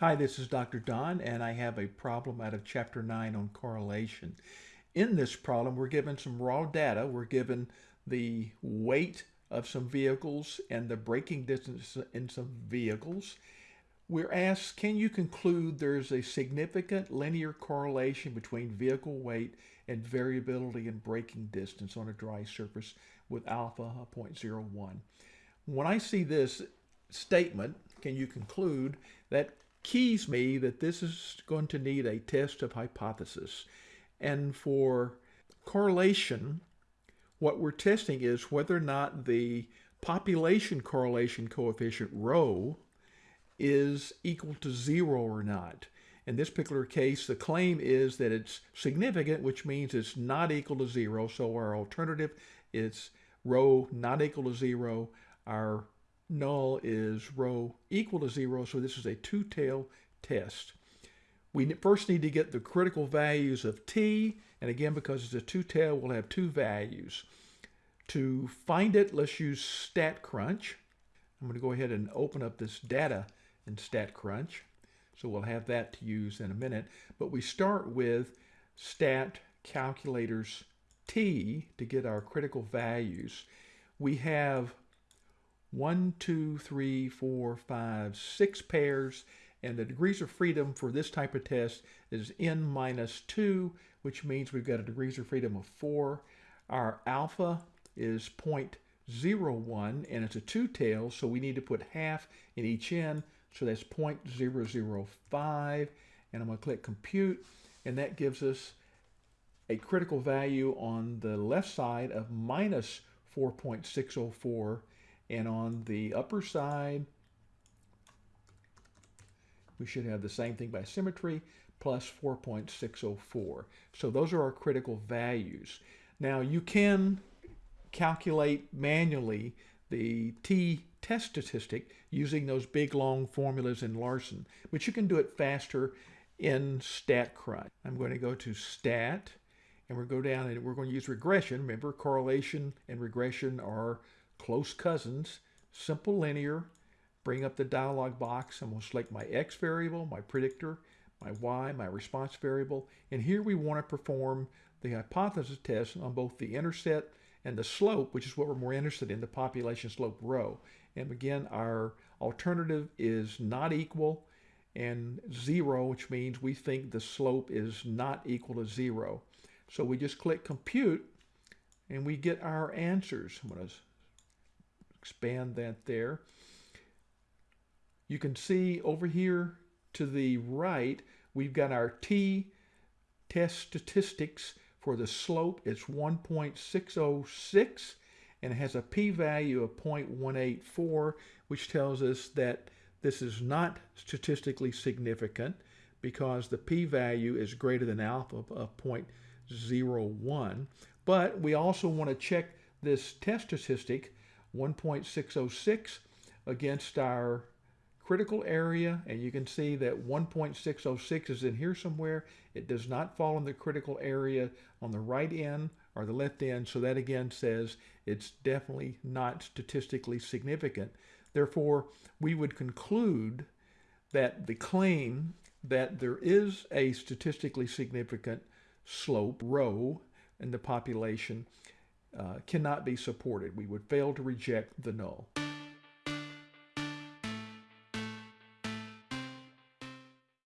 Hi, this is Dr. Don, and I have a problem out of Chapter 9 on correlation. In this problem, we're given some raw data. We're given the weight of some vehicles and the braking distance in some vehicles. We're asked, can you conclude there's a significant linear correlation between vehicle weight and variability in braking distance on a dry surface with alpha 0.01? When I see this statement, can you conclude that keys me that this is going to need a test of hypothesis. And for correlation, what we're testing is whether or not the population correlation coefficient rho is equal to zero or not. In this particular case, the claim is that it's significant, which means it's not equal to zero. So our alternative is rho not equal to zero. Our null is rho equal to zero, so this is a two-tail test. We first need to get the critical values of t, and again, because it's a two-tail, we'll have two values. To find it, let's use StatCrunch. I'm going to go ahead and open up this data in StatCrunch. So we'll have that to use in a minute. But we start with stat calculators t to get our critical values. We have one, two, three, four, five, six pairs, and the degrees of freedom for this type of test is n minus 2, which means we've got a degrees of freedom of 4. Our alpha is 0.01, and it's a two-tail, so we need to put half in each end, so that's 0.005, and I'm going to click Compute, and that gives us a critical value on the left side of minus 4.604 and on the upper side, we should have the same thing by symmetry, plus 4.604. So those are our critical values. Now you can calculate manually the t test statistic using those big long formulas in Larson, but you can do it faster in StatCrunch. I'm going to go to Stat, and we'll go down and we're going to use regression. Remember, correlation and regression are close cousins, simple linear, bring up the dialog box. Going to select my x variable, my predictor, my y, my response variable. And here we want to perform the hypothesis test on both the intercept and the slope, which is what we're more interested in, the population slope rho. And again, our alternative is not equal and zero, which means we think the slope is not equal to zero. So we just click compute and we get our answers. I'm going to expand that there. You can see over here to the right, we've got our t test statistics for the slope. It's 1.606 and it has a p-value of 0.184, which tells us that this is not statistically significant because the p-value is greater than alpha of 0.01. But we also want to check this test statistic 1.606 against our critical area and you can see that 1.606 is in here somewhere. It does not fall in the critical area on the right end or the left end so that again says it's definitely not statistically significant. Therefore we would conclude that the claim that there is a statistically significant slope rho in the population uh, cannot be supported. We would fail to reject the null.